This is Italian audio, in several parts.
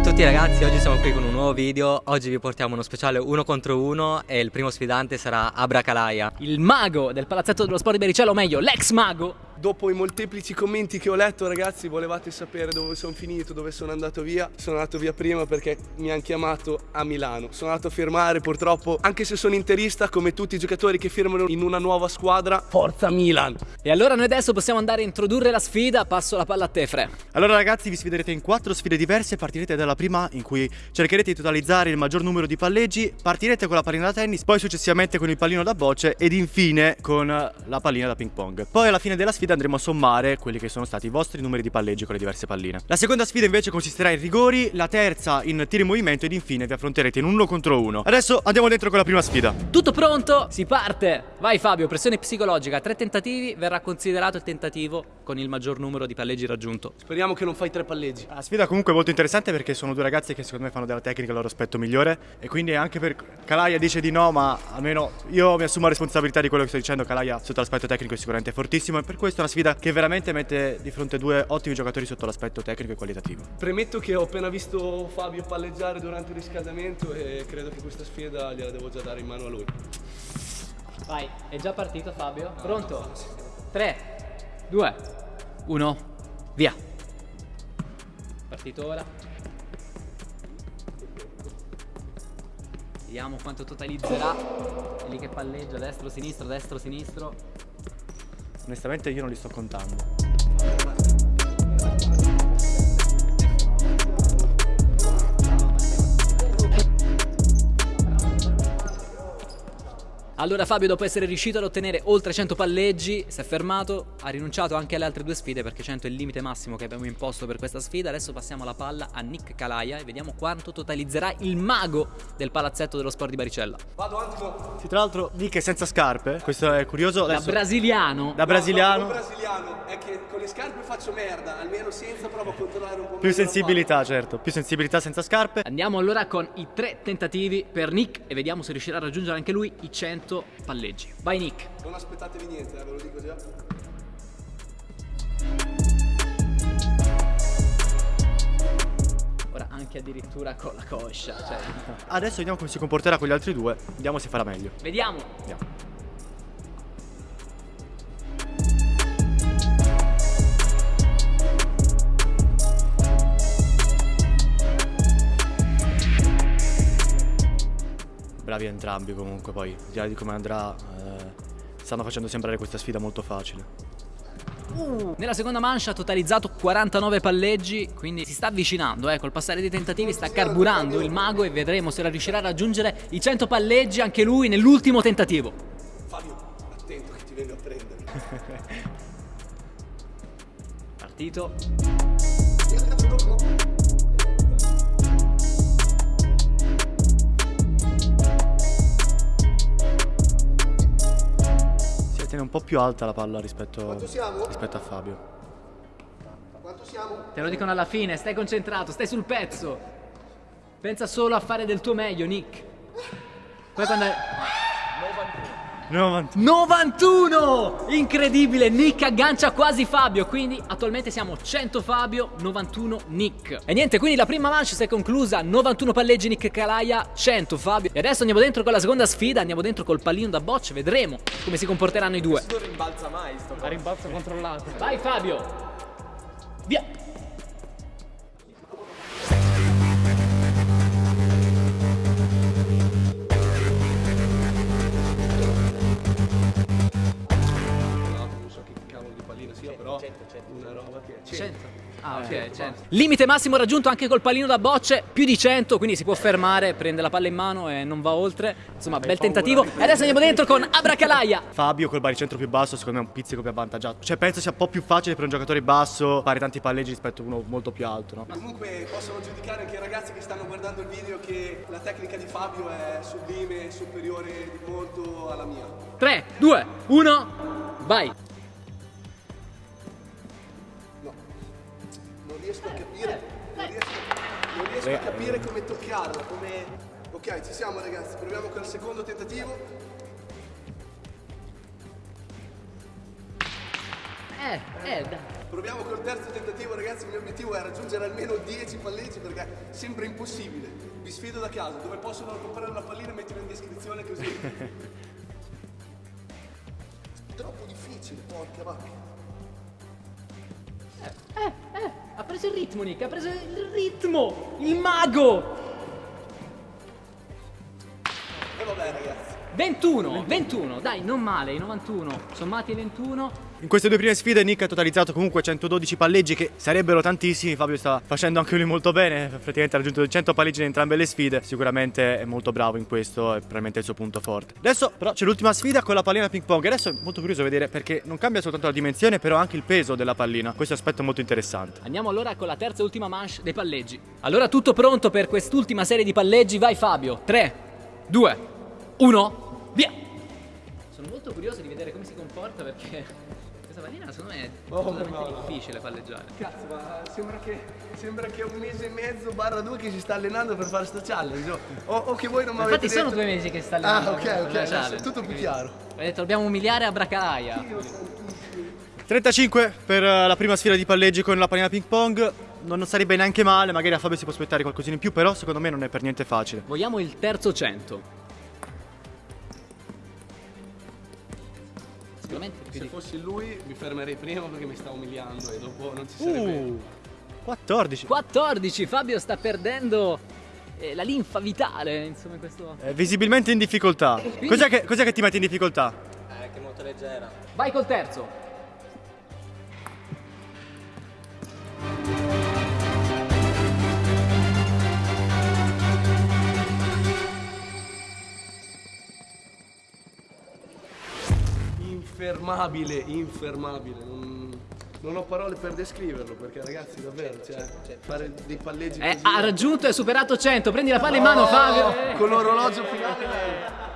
a tutti ragazzi, oggi siamo qui con un nuovo video. Oggi vi portiamo uno speciale uno contro uno E il primo sfidante sarà Abracalaia Il mago del palazzetto dello sport di Bericello, o meglio, l'ex mago Dopo i molteplici commenti che ho letto ragazzi volevate sapere dove sono finito, dove sono andato via? Sono andato via prima perché mi hanno chiamato a Milano. Sono andato a firmare purtroppo, anche se sono interista come tutti i giocatori che firmano in una nuova squadra Forza Milan! E allora noi adesso possiamo andare a introdurre la sfida. Passo la palla a te Fre. Allora ragazzi vi sfiderete in quattro sfide diverse. Partirete dalla prima in cui cercherete di totalizzare il maggior numero di palleggi. Partirete con la pallina da tennis, poi successivamente con il pallino da bocce Ed infine con la pallina da ping pong. Poi alla fine della sfida andremo a sommare quelli che sono stati i vostri numeri di palleggi con le diverse palline. La seconda sfida invece consisterà in rigori, la terza in tiri in movimento ed infine vi affronterete in uno contro uno. Adesso andiamo dentro con la prima sfida. Tutto pronto? Si parte! Vai Fabio, pressione psicologica, tre tentativi, verrà considerato il tentativo con il maggior numero di palleggi raggiunto. Speriamo che non fai tre palleggi. La sfida comunque è molto interessante perché sono due ragazzi che secondo me fanno della tecnica il loro aspetto migliore e quindi anche per Calaia dice di no ma almeno io mi assumo la responsabilità di quello che sto dicendo, Calaia sotto l'aspetto tecnico è sicuramente fortissimo e per questo è una sfida che veramente mette di fronte due ottimi giocatori sotto l'aspetto tecnico e qualitativo. Premetto che ho appena visto Fabio palleggiare durante il riscaldamento e credo che questa sfida gliela devo già dare in mano a lui. Vai, è già partito Fabio? Pronto? 3, 2, 1, via. Partito ora. Vediamo quanto totalizzerà. È lì che palleggia, destro, sinistro, destro, sinistro. Onestamente io non li sto contando. Allora Fabio dopo essere riuscito ad ottenere oltre 100 palleggi si è fermato, ha rinunciato anche alle altre due sfide perché 100 è il limite massimo che abbiamo imposto per questa sfida. Adesso passiamo la palla a Nick Calaia e vediamo quanto totalizzerà il mago del palazzetto dello sport di Baricella. Vado un attimo. Sì, tra l'altro Nick è senza scarpe, questo è curioso. Da Adesso- brasiliano. Da brasiliano. No, no, brasiliano, è che con le scarpe faccio merda, almeno senza provo a controllare un po' Più sensibilità, certo, più sensibilità senza scarpe. Andiamo allora con i tre tentativi per Nick e vediamo se riuscirà a raggiungere anche lui i 100 palleggi. Vai Nick. Non aspettatevi niente, eh, ve lo dico già. Ora anche addirittura con la coscia. Cioè, Adesso vediamo come si comporterà con gli altri due, vediamo se farà meglio. vediamo. Andiamo. Bravi entrambi comunque poi, al di là di come andrà, eh, stanno facendo sembrare questa sfida molto facile. Nella seconda mancia ha totalizzato 49 palleggi, quindi si sta avvicinando, eh, col passare dei tentativi sta carburando il mago e vedremo se riuscirà a raggiungere i 100 palleggi anche lui nell'ultimo tentativo. Fabio, attento che ti vengo a prendere. Partito. Tiene un po' più alta la palla rispetto, Quanto siamo? rispetto a Fabio. Quanto siamo? Te lo dicono alla fine, stai concentrato, stai sul pezzo. Pensa solo a fare del tuo meglio, Nick. Poi quando... 90. 91! Incredibile, Nick aggancia quasi Fabio, quindi attualmente siamo 100 Fabio, 91 Nick. E niente, quindi la prima manche si è conclusa, 91 palleggi Nick Calaia, 100 Fabio. E adesso andiamo dentro con la seconda sfida, andiamo dentro col pallino da bocce, vedremo come si comporteranno i due. Non rimbalza mai sto A rimbalzo controllato. Vai Fabio! Via! 100. Ah, ok, 100. Limite massimo raggiunto anche col pallino da bocce, più di 100, quindi si può fermare, prende la palla in mano e non va oltre. Insomma, bel tentativo. E adesso andiamo dentro con Abracalaia. Fabio col baricentro più basso secondo me è un pizzico più avvantaggiato. Cioè penso sia un po' più facile per un giocatore basso fare tanti palleggi rispetto a uno molto più alto, no? Comunque possono giudicare anche i ragazzi che stanno guardando il video che la tecnica di Fabio è sublime e superiore di molto alla mia. 3, 2, 1, vai. Riesco a capire come toccarla, come... Ok, ci siamo ragazzi, proviamo col secondo tentativo. Eh, eh, dai. Proviamo col terzo tentativo, ragazzi. Il mio obiettivo è raggiungere almeno 10 palleggi perché sembra impossibile. Vi sfido da casa, dove possono comprare la pallina mettilo in descrizione così. Troppo difficile, porca vacca. Ha preso il ritmo, Nick, ha preso il ritmo! Il mago! E vabbè, ragazzi. 21, 21, dai, non male, i 91, sommati ai 21. In queste due prime sfide Nick ha totalizzato comunque 112 palleggi che sarebbero tantissimi, Fabio sta facendo anche lui molto bene, praticamente ha raggiunto 100 palleggi in entrambe le sfide, sicuramente è molto bravo in questo, è probabilmente il suo punto forte. Adesso però c'è l'ultima sfida con la pallina ping pong, adesso è molto curioso vedere perché non cambia soltanto la dimensione però anche il peso della pallina, questo aspetto è molto interessante. Andiamo allora con la terza e ultima manche dei palleggi. Allora tutto pronto per quest'ultima serie di palleggi, vai Fabio. 3, 2, 1, via! Sono molto curioso di vedere come si comporta perché questa pallina secondo me è Oh, no. difficile palleggiare. Cazzo, ma sembra che, sembra che un mese e mezzo barra due che si sta allenando per fare sta challenge. O, o che voi non mi avete Infatti sono detto- due mesi che sta Ah, allenando. ok, per ok, è challenge. tutto più chiaro. Ho detto dobbiamo umiliare a Bracalaia. 35 per eh, la prima sfida di palleggi con la pallina ping pong, non sarebbe neanche male, magari a Fabio si può aspettare qualcosina in più, però secondo me non è per niente facile. Vogliamo il terzo 100. Sicuramente più Se di... fossi lui mi fermerei prima perché mi sta umiliando e dopo non ci sarebbe. Uh, 14. 14, Fabio sta perdendo eh, la linfa vitale, insomma, in questo... È visibilmente in difficoltà. Cos'è che, cos'è che ti mette in difficoltà? Eh, che è molto leggera. Vai col terzo. Infermabile, infermabile. Non, non ho parole per descriverlo perché ragazzi davvero, cioè, fare dei palleggi Eh, ha raggiunto e superato 100. Prendi la palla in mano, Fabio. Con l'orologio finale.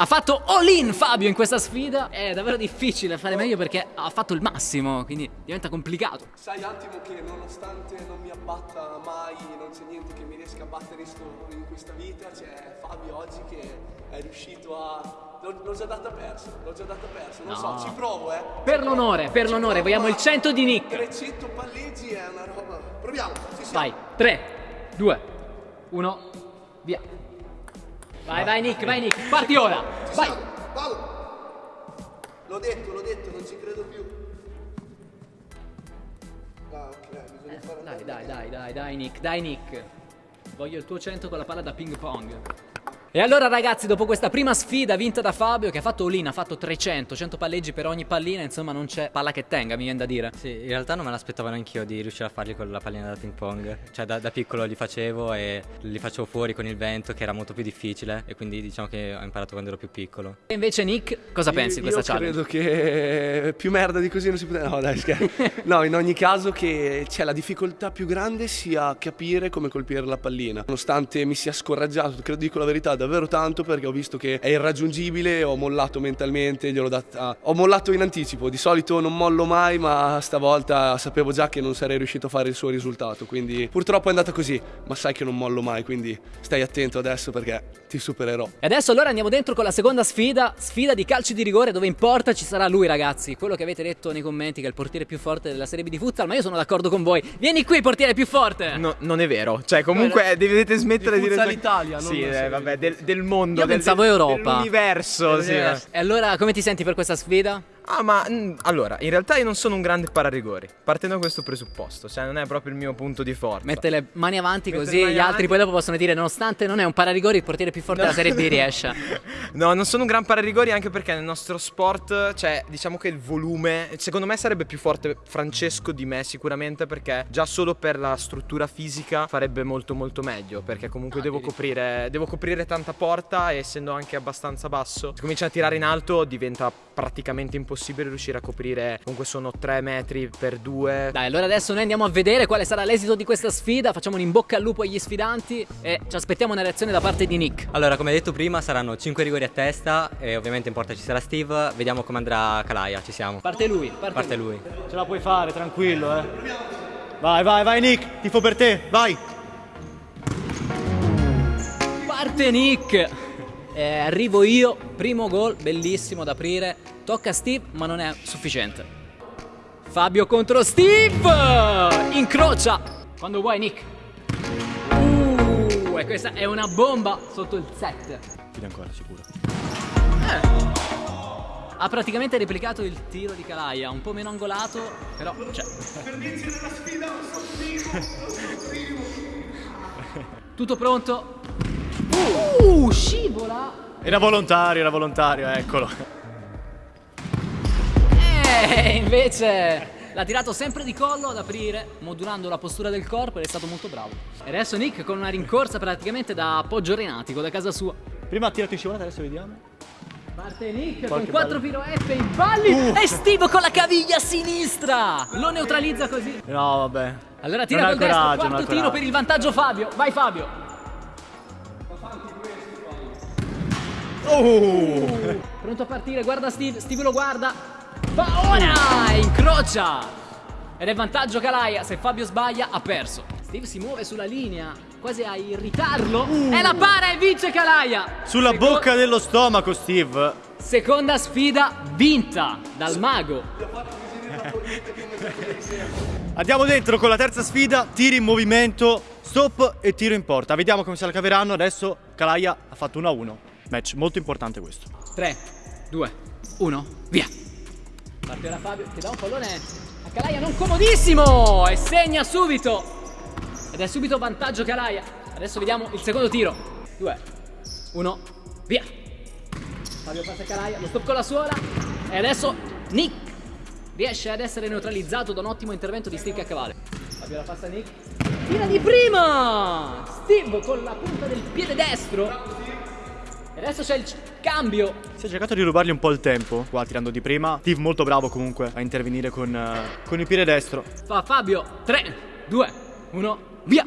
Ha fatto all-in Fabio in questa sfida. È davvero difficile fare meglio perché ha fatto il massimo, quindi diventa complicato. Sai attimo che nonostante non mi abbatta mai, non c'è niente che mi riesca a battere in questa vita, c'è Fabio oggi che è riuscito a... L'ho, già data persa, l'ho già data persa, non so, ci provo eh. Per l'onore, per l'onore, vogliamo il 100 di Nick. 300 palleggi è una roba... Proviamo, ci siamo. Vai, 3, 2, 1, via. Vai, vai Nick, vai Nick, parti ora. Ci Vai. siamo, Paolo. L'ho detto, l'ho detto, non ci credo più. Ah, ok, bisogna fare Dai, dai, dai, dai, dai Nick, dai Nick. Voglio il tuo 100 con la palla da ping pong. E allora ragazzi, dopo questa prima sfida vinta da Fabio che ha fatto all-in, ha fatto 300, 100 palleggi per ogni pallina, insomma non c'è palla che tenga, mi viene da dire. Sì, in realtà non me l'aspettavo neanch'io di riuscire a farli con la pallina da ping pong. Cioè da, da piccolo li facevo e li facevo fuori con il vento che era molto più difficile e quindi diciamo che ho imparato quando ero più piccolo. E invece Nick, cosa pensi di Io- questa io challenge? credo che più merda di così non si poteva. No, dai, scherzo. No, in ogni caso che c'è la difficoltà più grande sia capire come colpire la pallina. Nonostante mi sia scoraggiato, credo dico la verità, davvero tanto perché ho visto che è irraggiungibile, ho mollato mentalmente, gliel'ho data. Ho mollato in anticipo. Di solito non mollo mai, ma stavolta sapevo già che non sarei riuscito a fare il suo risultato. Quindi purtroppo è andata così, ma sai che non mollo mai, quindi stai attento adesso perché ti supererò. E adesso allora andiamo dentro con la seconda sfida, sfida di calci di rigore dove importa ci sarà lui ragazzi, quello che avete detto nei commenti che è il portiere più forte della Serie B di futsal, ma io sono d'accordo con voi. Vieni qui portiere più forte! No, non è vero, cioè comunque dovete smettere Di di dire... Futsal Italia, non Sì, eh, vabbè, del, del mondo, Io del, pensavo Europa. Dell'universo, sì. E allora come ti senti per questa sfida? Ah, ma mm, allora, in realtà io non sono un grande pararigori, partendo da questo presupposto, cioè non è proprio il mio punto di forza. Mette le mani avanti Mette così mani gli altri avanti. poi dopo possono dire nonostante non è un pararigori il portiere più forte della Serie B riesce. No, non sono un gran pararigori anche perché nel nostro sport, cioè, diciamo che il volume, secondo me sarebbe più forte Francesco di me sicuramente perché già solo per la struttura fisica farebbe molto molto meglio perché comunque devo coprire, devo coprire tanta porta e essendo anche abbastanza basso, se comincia a tirare in alto diventa praticamente impossibile riuscire a coprire, comunque sono 3 metri per 2. Dai, allora adesso noi andiamo a vedere quale sarà l'esito di questa sfida, facciamo un in bocca al lupo agli sfidanti e ci aspettiamo una reazione da parte di Nick. Allora, come detto prima, saranno 5 rigori a testa e ovviamente in porta ci sarà Steve. Vediamo come andrà Kalaia, ci siamo. Parte lui, parte, Parte lui. lui. Ce la puoi fare, tranquillo, eh. Vai, vai, vai Nick, tifo per te, vai. Parte Nick! Eh, arrivo io, primo gol, bellissimo da aprire. Tocca a Steve, ma non è sufficiente. Fabio contro Steve! Incrocia! Quando vuoi, Nick. Uh, e questa è una bomba sotto il 7. Fide ancora, sicuro. Ha praticamente replicato il tiro di Calaia, un po' meno angolato, però c'è. Tutto pronto? Uh, scivola! Era volontario, era volontario, eccolo. E invece l'ha tirato sempre di collo ad aprire, modulando la postura del corpo ed è stato molto bravo. E adesso Nick con una rincorsa praticamente da appoggio renatico da casa sua. Prima ha tirato in scivolata, adesso vediamo. Parte Nick Qualche con 4 filo F in balli e Steve con la caviglia sinistra. Lo neutralizza così. No, vabbè. Allora tira Non col destro, quarto tiro per il vantaggio Fabio. Vai Fabio. Oh! Pronto a partire, guarda Steve, Steve lo guarda. Va ora! Incrocia! Ed è vantaggio Calaia, se Fabio sbaglia ha perso. Steve si muove sulla linea, quasi a irritarlo. E la para e vince Calaia! Sulla Seco- bocca dello stomaco, Steve. Seconda sfida vinta dal mago. Andiamo dentro con la terza sfida, tiri in movimento, stop e tiro in porta. Vediamo come se la caveranno. Adesso Calaia ha fatto 1-1. Match molto importante questo. 3, 2, 1, via! Parte ora Fabio che dà un pallone a Calaia non comodissimo e segna subito. Ed è subito vantaggio Calaia. Adesso vediamo il secondo tiro. 2, 1, via! Fabio passa a Calaia, lo stop con la suola e adesso Nick riesce ad essere neutralizzato da un ottimo intervento di Steve Caccavale. Fabio la passa a Nick. Tira di prima! Steve con la punta del piede destro. E adesso c'è il cambio Si è cercato di rubargli un po' il tempo, qua tirando di prima. Steve molto bravo comunque a intervenire con, eh, con il piede destro. Fa Fabio 3, 2, 1, via!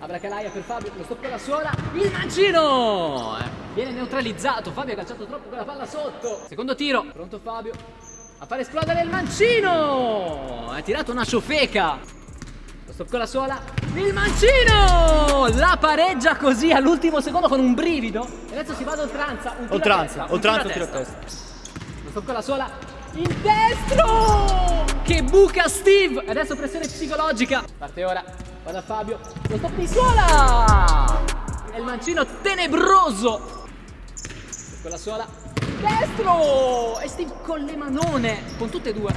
Apre Calaia per Fabio, lo stop con la suola, il mancino! Eh, Viene neutralizzato, Fabio ha calciato troppo quella palla sotto. Secondo tiro, pronto Fabio a far esplodere il mancino! Ha tirato una ciofeca! Lo stop con la suola, il mancino! La pareggia così all'ultimo secondo con un brivido. E adesso si va ad oltranza, un a Oltranza, testa, oltranza, tiro a a testa. stop con la suola. Il destro! Che buca Steve! E Adesso pressione psicologica. Parte ora. Va da Fabio. Lo stop di suola! E il mancino tenebroso. Con la suola. Destro! E Steve con le manone. Con tutte e due.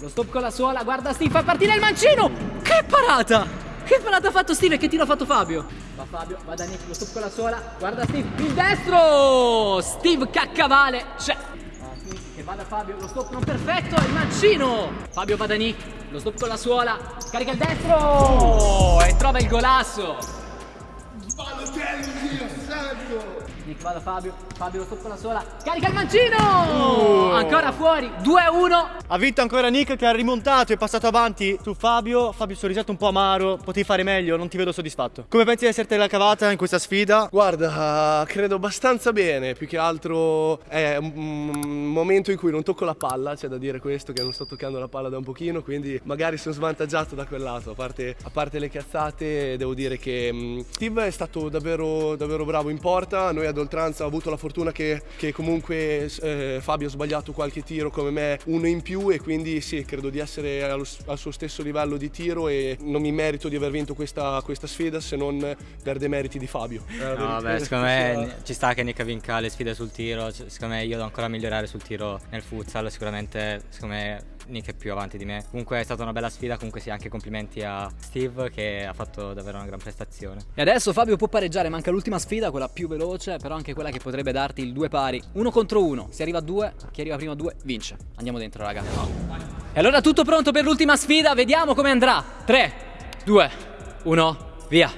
Lo stop con la suola. Guarda Steve, fa partire il mancino! Che parata! Che parata ha fatto Steve e che tiro ha fatto Fabio? Va Fabio, va da Nick, lo stop con la suola. Guarda Steve, il destro! Steve caccavale. C'è. Steve Che va da Fabio, lo stop non perfetto, il mancino! Fabio va da Nick, lo stop con la suola, carica il destro! E trova il golasso! Nick va da Fabio, Fabio lo stop con la suola, carica il mancino! Ancora fuori, 2-1. Ha vinto ancora Nick che ha rimontato e passato avanti su Fabio. Fabio sorrisato un po' amaro, potevi fare meglio, non ti vedo soddisfatto. Come pensi di esserti la cavata in questa sfida? Guarda, credo abbastanza bene, più che altro è un momento in cui non tocco la palla, c'è da dire questo, che non sto toccando la palla da un pochino, quindi magari sono svantaggiato da quel lato, a parte, a parte le cazzate devo dire che mh, Steve è stato davvero, davvero bravo in porta, noi ad oltranza ho avuto la fortuna che, che comunque eh, Fabio ha sbagliato qualche tiro come me, uno in più e quindi sì, credo di essere allo- al suo stesso livello di tiro e non mi merito di aver vinto questa, questa sfida se non per demeriti di Fabio. Eh, No, vabbè, secondo me ci sta che Nick vinca le sfide sul tiro. Secondo me io devo ancora migliorare sul tiro nel futsal. Sicuramente, secondo me, Nick è più avanti di me. Comunque è stata una bella sfida. Comunque sì, anche complimenti a Steve che ha fatto davvero una gran prestazione. E adesso Fabio può pareggiare, manca l'ultima sfida, quella più veloce, però anche quella che potrebbe darti il due pari. Uno contro uno, si arriva a due, chi arriva prima a due vince. Andiamo dentro raga. E allora tutto pronto per l'ultima sfida, vediamo come andrà. 3, 2, 1, via.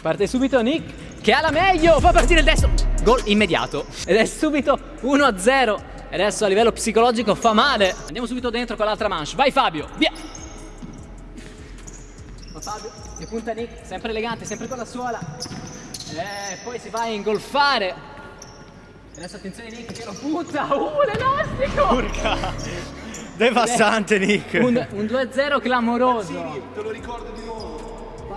Parte subito Nick, che ha la meglio, fa partire il destro. Gol immediato. Ed è subito 1 0. E adesso a livello psicologico fa male. Andiamo subito dentro con l'altra manche. Vai Fabio, via. Fabio che punta Nick, sempre elegante, sempre con la suola. E poi si va a ingolfare. Adesso attenzione Nick che lo punta. Uh, l'elastico! Urca! Devastante Nick! Un, un 2-0 clamoroso. Te lo ricordo di nuovo.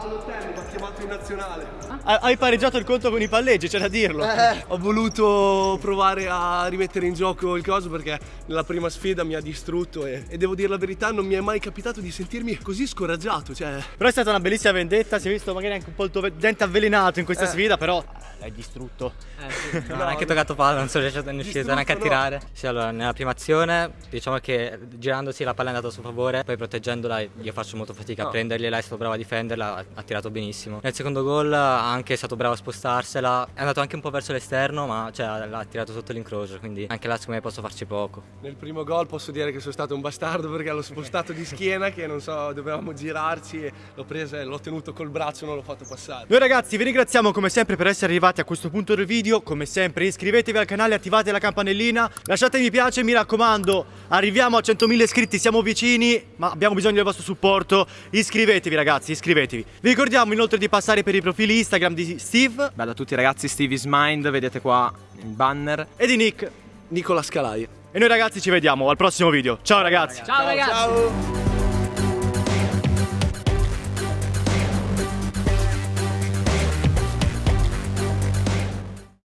All'hotel, mi ha chiamato in nazionale. Ha- Hai pareggiato il conto con i palleggi, c'è da dirlo. Eh, ho voluto provare a rimettere in gioco il coso perché nella prima sfida mi ha distrutto e, e devo dire la verità, non mi è mai capitato di sentirmi così scoraggiato. Cioè, Però è stata una bellissima vendetta, si è visto magari anche un po' il tuo dente avvelenato in questa sfida, però l'hai distrutto. Non ho neanche toccato palla, non sono riuscito riuscito neanche a Distrutto, no. tirare. Sì, allora, nella prima azione, diciamo che girandosi la palla è andata a suo favore, poi proteggendola io faccio molto fatica a prendergliela, è stato bravo a difenderla, ha- ha tirato benissimo. Nel secondo gol anche è stato bravo a spostarsela, è andato anche un po' verso l'esterno, ma cioè, l'ha tirato sotto l'incrocio, quindi anche là secondo me posso farci poco. nel primo gol posso dire che sono stato un bastardo perché l'ho spostato di schiena che non so, dovevamo girarci e l'ho presa e l'ho tenuto col braccio, non l'ho fatto passare. Noi ragazzi vi ringraziamo come sempre per essere arrivati a questo punto del video, come sempre iscrivetevi al canale, attivate la campanellina, lasciate mi piace, mi raccomando, arriviamo a 100.000 iscritti, siamo vicini, ma abbiamo bisogno del vostro supporto, iscrivetevi ragazzi, iscrivetevi. Vi ricordiamo inoltre di passare per i profili Instagram di Steve Bella a tutti ragazzi, Steve is Mind, vedete qua il banner. e di Nick Nicola Scalai. e noi ragazzi ci vediamo al prossimo video. Ciao ragazzi! Ciao ragazzi! Ciao!